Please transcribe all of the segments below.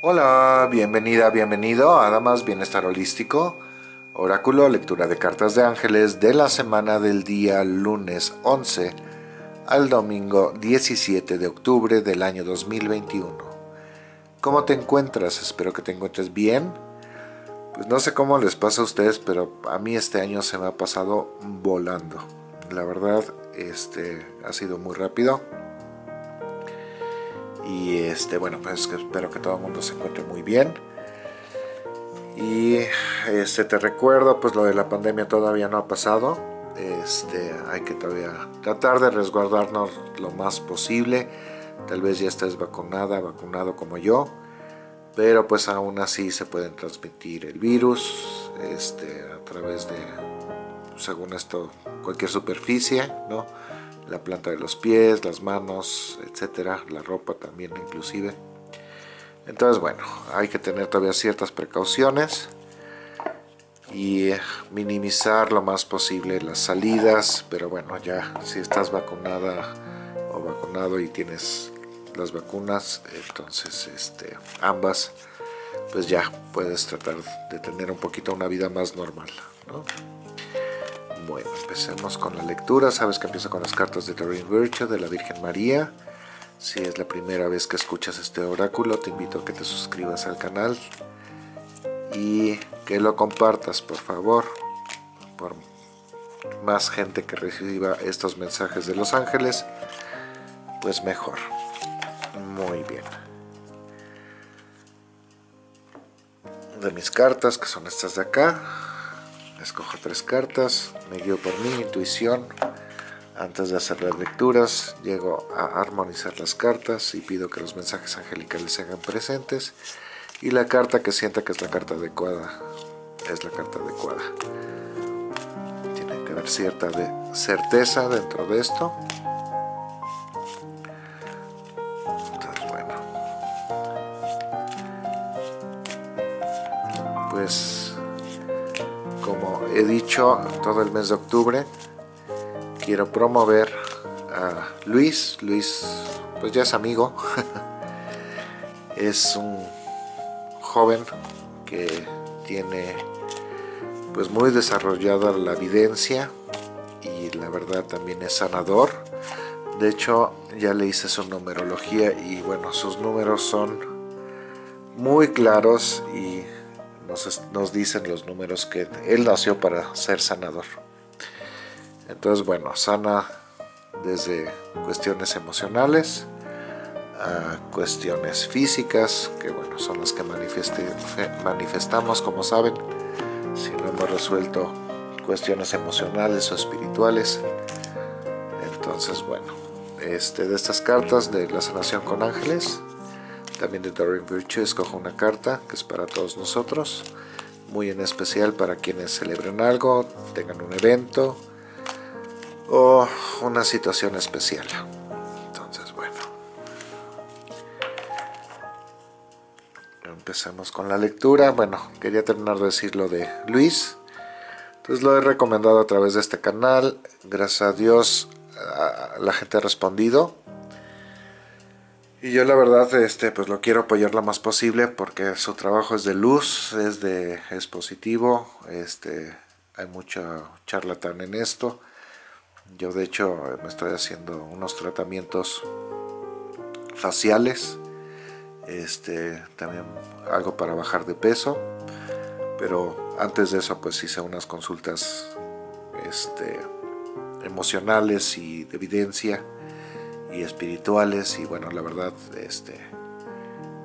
Hola, bienvenida, bienvenido a Damas Bienestar Holístico, Oráculo, lectura de cartas de ángeles de la semana del día lunes 11 al domingo 17 de octubre del año 2021. ¿Cómo te encuentras? Espero que te encuentres bien. Pues no sé cómo les pasa a ustedes, pero a mí este año se me ha pasado volando. La verdad, este ha sido muy rápido y este bueno pues espero que todo el mundo se encuentre muy bien. Y este te recuerdo pues lo de la pandemia todavía no ha pasado. Este hay que todavía tratar de resguardarnos lo más posible. Tal vez ya estés vacunada vacunado como yo pero pues aún así se pueden transmitir el virus este a través de según esto cualquier superficie no la planta de los pies, las manos, etcétera, la ropa también inclusive. Entonces, bueno, hay que tener todavía ciertas precauciones y minimizar lo más posible las salidas, pero bueno, ya si estás vacunada o vacunado y tienes las vacunas, entonces este, ambas, pues ya puedes tratar de tener un poquito una vida más normal, ¿no? Bueno, empecemos con la lectura. Sabes que empiezo con las cartas de Doreen Virtue de la Virgen María. Si es la primera vez que escuchas este oráculo, te invito a que te suscribas al canal y que lo compartas, por favor, por más gente que reciba estos mensajes de los ángeles, pues mejor. Muy bien. De mis cartas, que son estas de acá, escojo tres cartas, me guío por mi intuición, antes de hacer las lecturas llego a armonizar las cartas y pido que los mensajes angelicales se hagan presentes y la carta que sienta que es la carta adecuada es la carta adecuada. Tiene que haber cierta certeza dentro de esto. Todo el mes de octubre. Quiero promover a Luis. Luis pues ya es amigo. Es un joven que tiene pues muy desarrollada la evidencia y la verdad también es sanador. De hecho ya le hice su numerología y bueno sus números son muy claros y nos, dicen los números que él nació para ser sanador. Entonces, bueno, sana desde cuestiones emocionales a cuestiones físicas, que bueno, son las que manifestamos, como saben, si no hemos resuelto cuestiones emocionales o espirituales. Entonces, bueno, este, de estas cartas de la sanación con ángeles, también de Doreen Virtue escojo una carta que es para todos nosotros, muy en especial para quienes celebren algo, tengan un evento o una situación especial. Entonces, bueno. Empecemos con la lectura. Bueno, quería terminar de decir lo de Luis. Entonces lo he recomendado a través de este canal. Gracias a Dios la gente ha respondido y yo la verdad, este, pues lo quiero apoyar lo más posible porque su trabajo es de luz, es de, es positivo, este, hay mucho charlatán en esto. Yo de hecho me estoy haciendo unos tratamientos faciales, este, también algo para bajar de peso, pero antes de eso pues hice unas consultas, este, emocionales y de evidencia y espirituales y bueno la verdad este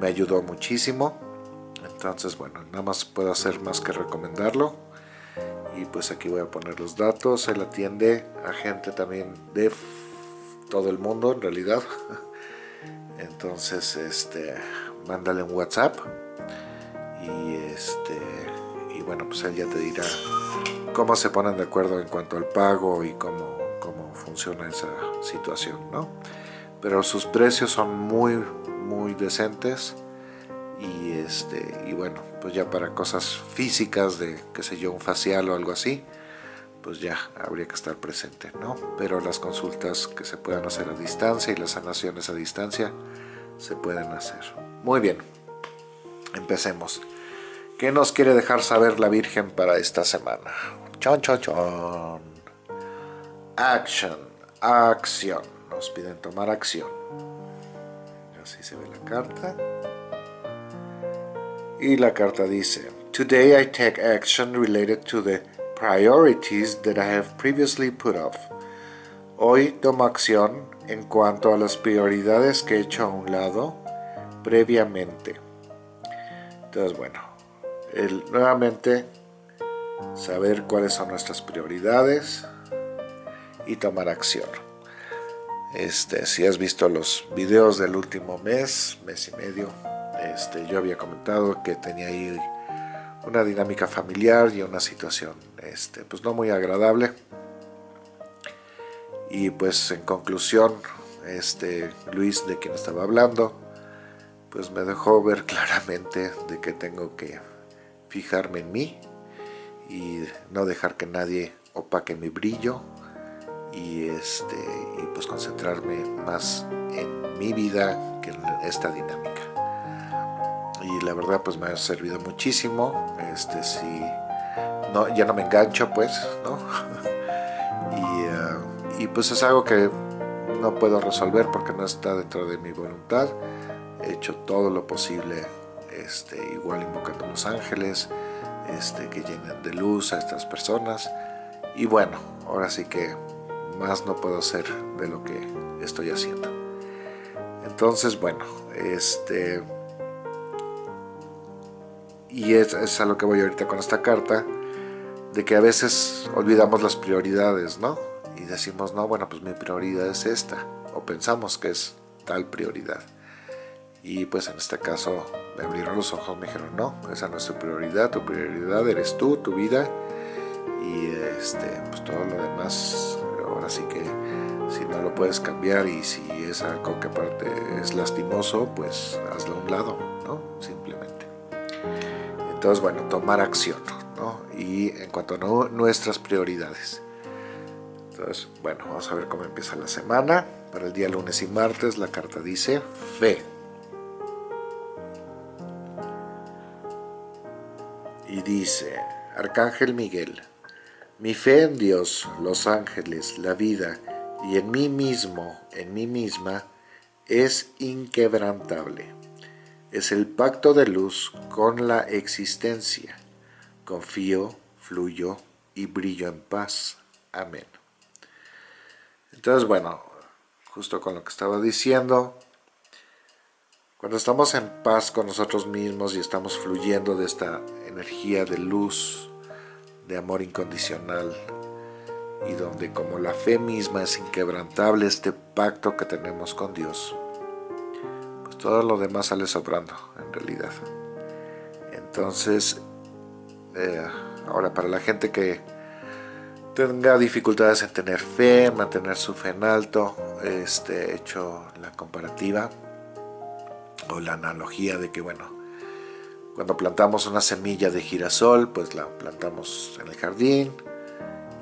me ayudó muchísimo. Entonces bueno nada más puedo hacer más que recomendarlo. Y pues aquí voy a poner los datos. Él atiende a gente también de todo el mundo en realidad. Entonces este mándale un whatsapp. Y este y bueno pues él ya te dirá cómo se ponen de acuerdo en cuanto al pago y cómo funciona esa situación, ¿no? Pero sus precios son muy, muy decentes y, este, y bueno, pues ya para cosas físicas de, qué sé yo, un facial o algo así, pues ya habría que estar presente, ¿no? Pero las consultas que se puedan hacer a distancia y las sanaciones a distancia se pueden hacer. Muy bien. Empecemos. ¿Qué nos quiere dejar saber la Virgen para esta semana? Chon, chon, chon. Action, acción. Nos piden tomar acción. Así se ve la carta. Y la carta dice, Today I take action related to the priorities that I have previously put off. Hoy tomo acción en cuanto a las prioridades que he hecho a un lado previamente. Entonces, bueno, nuevamente saber cuáles son nuestras prioridades y tomar acción. Este, si has visto los videos del último mes, mes y medio, este, yo había comentado que tenía ahí una dinámica familiar y una situación este, pues no muy agradable y pues en conclusión este Luis de quien estaba hablando pues me dejó ver claramente de que tengo que fijarme en mí y no dejar que nadie opaque mi brillo y este y pues concentrarme más en mi vida que en esta dinámica. Y la verdad pues me ha servido muchísimo este si no ya no me engancho pues no y, uh, y pues es algo que no puedo resolver porque no está dentro de mi voluntad. He hecho todo lo posible este igual invocando a los ángeles este que llenen de luz a estas personas. Y bueno ahora sí que más no puedo hacer de lo que estoy haciendo entonces bueno este y es, a lo que voy ahorita con esta carta, de que a veces olvidamos las prioridades, ¿no? Y decimos, no, bueno, pues mi prioridad es esta, o pensamos que es tal prioridad. Y pues en este caso me abrieron los ojos, me dijeron, no, esa no es tu prioridad, tu prioridad eres tú, tu vida, y este, pues todo lo demás, ahora sí que si no lo puedes cambiar y si es algo que aparte es lastimoso, pues hazlo a un lado, ¿no? Simplemente. Entonces, bueno, tomar acción, ¿no? Y en cuanto a nuestras prioridades. Entonces, bueno, vamos a ver cómo empieza la semana. Para el día lunes y martes la carta dice fe. Y dice, Arcángel Miguel, mi fe en Dios, los ángeles, la vida y en mí mismo, en mí misma, es inquebrantable es el pacto de luz con la existencia. Confío, fluyo y brillo en paz. Amén. Entonces, bueno, justo con lo que estaba diciendo, cuando estamos en paz con nosotros mismos y estamos fluyendo de esta energía de luz, de amor incondicional, y donde como la fe misma es inquebrantable este pacto que tenemos con Dios, todo lo demás sale sobrando en realidad. Entonces eh, ahora para la gente que tenga dificultades en tener fe, mantener su fe en alto este, he hecho la comparativa o la analogía de que bueno cuando plantamos una semilla de girasol pues la plantamos en el jardín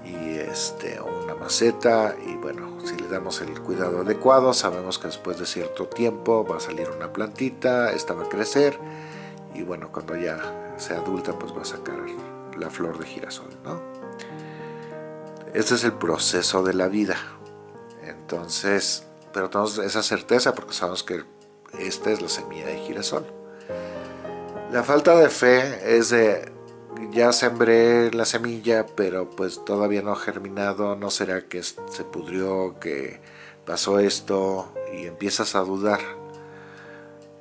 y este, una maceta y bueno, si le damos el cuidado adecuado sabemos que después de cierto tiempo va a salir una plantita, esta va a crecer y bueno, cuando ya sea adulta pues va a sacar la flor de girasol, ¿no? Este es el proceso de la vida. Entonces, pero tenemos esa certeza porque sabemos que esta es la semilla de girasol. La falta de fe es de ya sembré la semilla, pero pues todavía no ha germinado, no será que se pudrió, que pasó esto, y empiezas a dudar.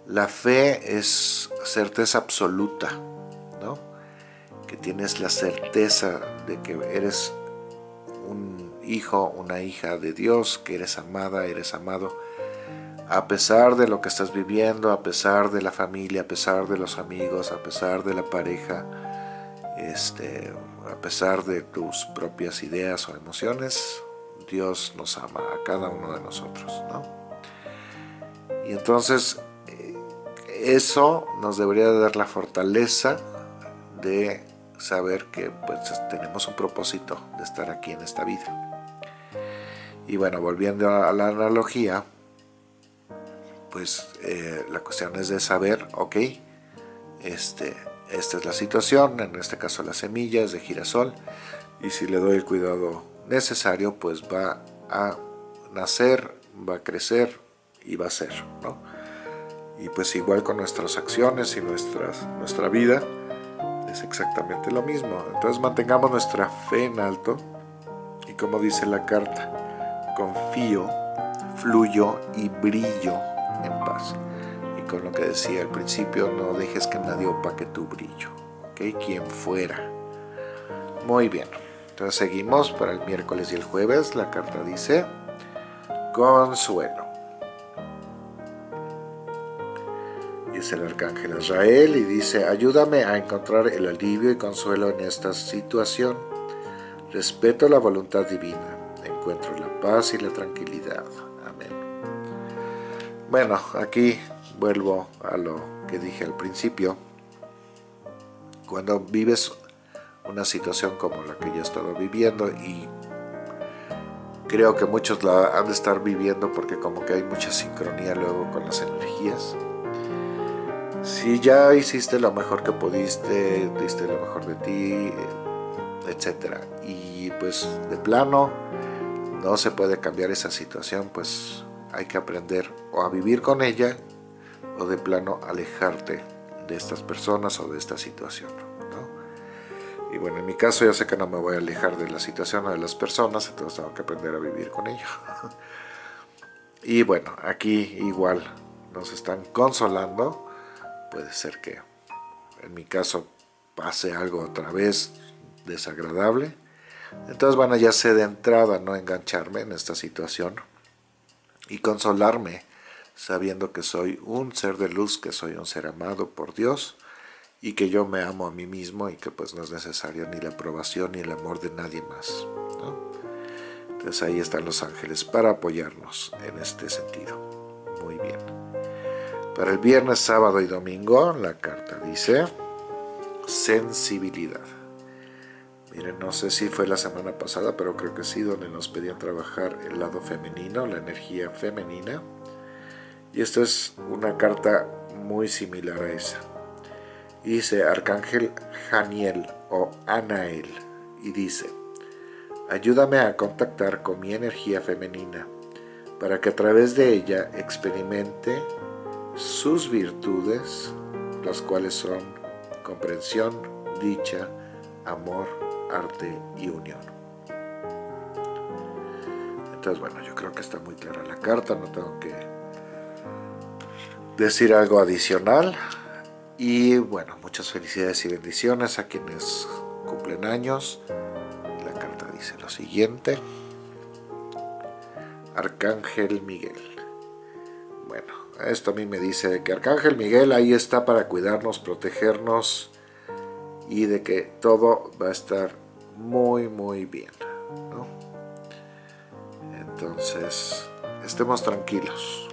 La fe es certeza absoluta, ¿no? Que tienes la certeza de que eres un hijo, una hija de Dios, que eres amada, eres amado, a pesar de lo que estás viviendo, a pesar de la familia, a pesar de los amigos, a pesar de la pareja, este, a pesar de tus propias ideas o emociones, Dios nos ama a cada uno de nosotros, ¿no? Y entonces eh, eso nos debería dar la fortaleza de saber que pues, tenemos un propósito de estar aquí en esta vida. Y bueno, volviendo a la analogía, pues eh, la cuestión es de saber, ok, este, esta es la situación, en este caso la semilla es de girasol, y si le doy el cuidado necesario, pues va a nacer, va a crecer y va a ser, ¿no? Y pues igual con nuestras acciones y nuestra vida, es exactamente lo mismo. Entonces mantengamos nuestra fe en alto, y como dice la carta, confío, fluyo y brillo en paz. Y con lo que decía al principio, no dejes que nadie opaque tu brillo, ¿ok? Quien fuera. Muy bien. Entonces seguimos para el miércoles y el jueves. La carta dice, consuelo. es el arcángel Israel y dice, ayúdame a encontrar el alivio y consuelo en esta situación. Respeto la voluntad divina, encuentro la paz y la tranquilidad. Bueno, aquí vuelvo a lo que dije al principio. Cuando vives una situación como la que yo he estado viviendo y creo que muchos la han de estar viviendo porque como que hay mucha sincronía luego con las energías. Si ya hiciste lo mejor que pudiste, diste lo mejor de ti, etc. Y pues de plano no se puede cambiar esa situación, pues hay que aprender o a vivir con ella o de plano alejarte de estas personas o de esta situación. Y bueno, en mi caso yo sé que no me voy a alejar de la situación o de las personas, entonces tengo que aprender a vivir con ello. y bueno, aquí igual nos están consolando. Puede ser que en mi caso pase algo otra vez desagradable. Entonces bueno, ya sé de entrada no engancharme en esta situación y consolarme sabiendo que soy un ser de luz, que soy un ser amado por Dios y que yo me amo a mí mismo y que pues no es necesario ni la aprobación ni el amor de nadie más. Entonces ahí están los ángeles para apoyarnos en este sentido. Muy bien. Para el viernes, sábado y domingo la carta dice sensibilidad. Miren, no sé si fue la semana pasada, pero creo que sí, donde nos pedían trabajar el lado femenino, la energía femenina. Y esta es una carta muy similar a esa dice Arcángel Janiel o Anael y dice, ayúdame a contactar con mi energía femenina para que a través de ella experimente sus virtudes, las cuales son comprensión, dicha, amor, arte y unión. Entonces, bueno, yo creo que está muy clara la carta, no tengo que decir algo adicional. Y bueno, muchas felicidades y bendiciones a quienes cumplen años. La carta dice lo siguiente. Arcángel Miguel. Bueno, esto a mí me dice que Arcángel Miguel ahí está para cuidarnos, protegernos y de que todo va a estar muy muy bien. Entonces, estemos tranquilos.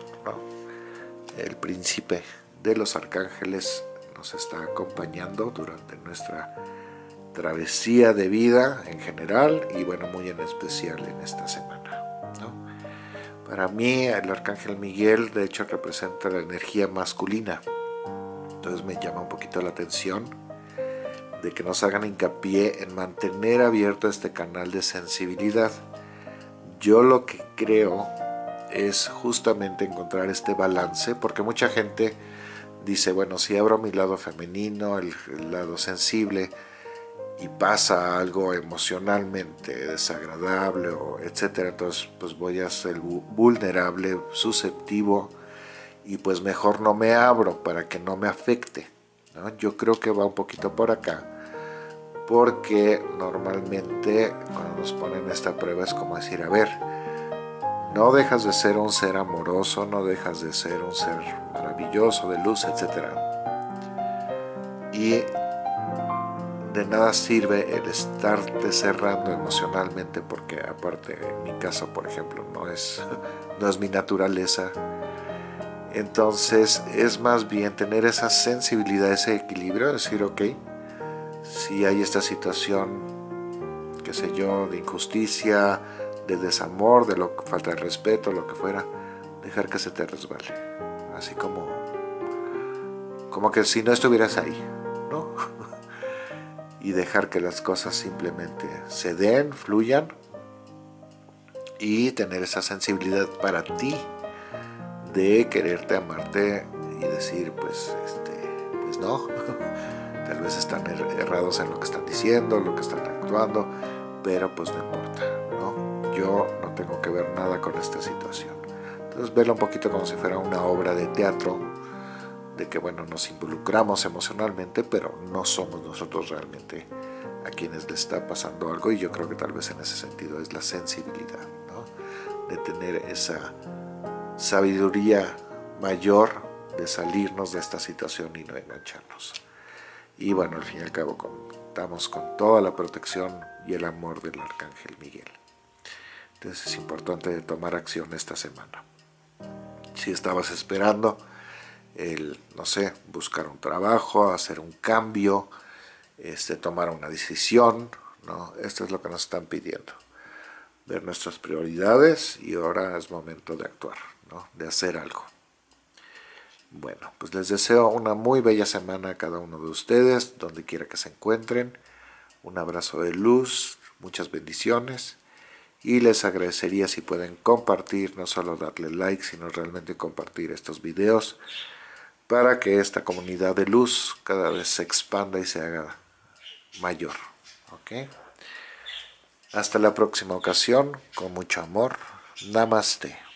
El príncipe de los arcángeles nos está acompañando durante nuestra travesía de vida en general y bueno, muy en especial en esta semana. Para mí el Arcángel Miguel de hecho representa la energía masculina, entonces me llama un poquito la atención de que nos hagan hincapié en mantener abierto este canal de sensibilidad. Yo lo que creo es justamente encontrar este balance, porque mucha gente dice, bueno, si abro mi lado femenino, el, lado sensible, y pasa algo emocionalmente desagradable, o etcétera, entonces pues voy a ser vulnerable, susceptivo, y pues mejor no me abro para que no me afecte. Yo creo que va un poquito por acá, porque normalmente cuando nos ponen esta prueba es como decir, a ver, no dejas de ser un ser amoroso, no dejas de ser un ser maravilloso, de luz, etc. Y de nada sirve el estarte cerrando emocionalmente porque aparte en mi caso por ejemplo no es, no es mi naturaleza entonces es más bien tener esa sensibilidad, ese equilibrio, decir ok, si hay esta situación, qué sé yo, de injusticia, de desamor, de lo, falta de respeto, lo que fuera, dejar que se te resbale. Así como como que si no estuvieras ahí, ¿no? y dejar que las cosas simplemente se den, fluyan y tener esa sensibilidad para ti de quererte, amarte y decir, pues, este, pues no, tal vez están er-, errados en lo que están diciendo, lo que están actuando, pero pues no importa, ¿no? Yo no tengo que ver nada con esta situación. Entonces, verlo un poquito como si fuera una obra de teatro, de que, bueno, nos involucramos emocionalmente, pero no somos nosotros realmente a quienes le está pasando algo, y yo creo que tal vez en ese sentido es la sensibilidad, ¿no? De tener esa sabiduría mayor de salirnos de esta situación y no engancharnos. Y bueno, al fin y al cabo contamos con toda la protección y el amor del Arcángel Miguel. Entonces es importante tomar acción esta semana. Si estabas esperando el, no sé, buscar un trabajo, hacer un cambio, este, tomar una decisión, ¿no? Esto es lo que nos están pidiendo. Ver nuestras prioridades y ahora es momento de actuar de hacer algo. Bueno, pues les deseo una muy bella semana a cada uno de ustedes, donde quiera que se encuentren. Un abrazo de luz, muchas bendiciones. Y les agradecería si pueden compartir, no solo darle like, sino realmente compartir estos videos para que esta comunidad de luz cada vez se expanda y se haga mayor. Hasta la próxima ocasión, con mucho amor. Namaste.